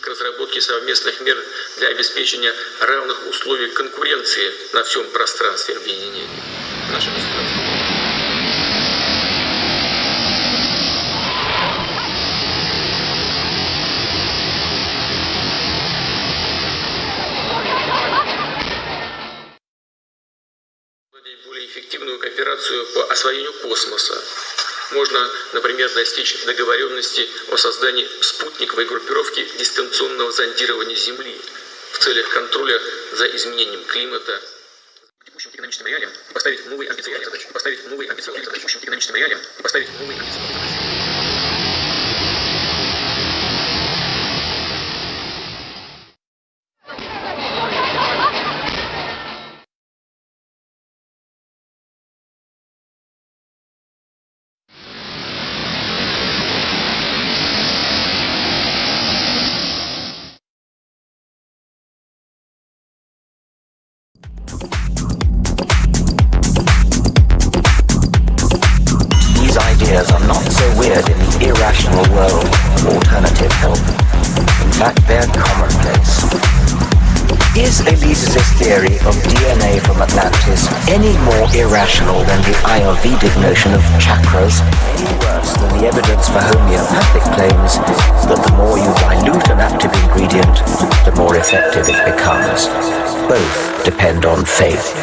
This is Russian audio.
к разработке совместных мер для обеспечения равных условий конкуренции на всем пространстве объединения. Наше более эффективную кооперацию по освоению космоса. Можно, например, достичь договоренности о создании спутниковой группировки дистанционного зондирования Земли в целях контроля за изменением климата, текущим экономическим реалиям поставить новые амбициозные задачи, поставить новые амбициозные задачи, текущим экономическим реалиям поставить новые амбициозные задачи. The world alternative health. In fact, they're commonplace. Is Elise's theory of DNA from Atlantis any more irrational than the Ayurvedic notion of chakras? Any worse than the evidence for homeopathic claims that the more you dilute an active ingredient, the more effective it becomes? Both depend on faith.